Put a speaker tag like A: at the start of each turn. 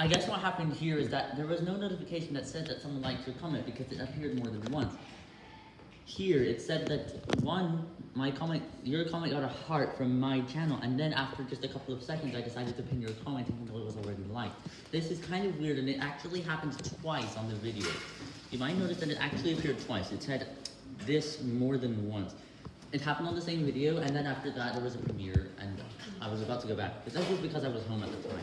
A: I guess what happened here is that there was no notification that said that someone liked your comment because it appeared more than once. Here, it said that one, my comment, your comment got a heart from my channel, and then after just a couple of seconds, I decided to pin your comment even though it was already liked. This is kind of weird, and it actually happened twice on the video. You might notice that it actually appeared twice. It said this more than once. It happened on the same video, and then after that, there was a premiere, and I was about to go back. But that was because I was home at the time.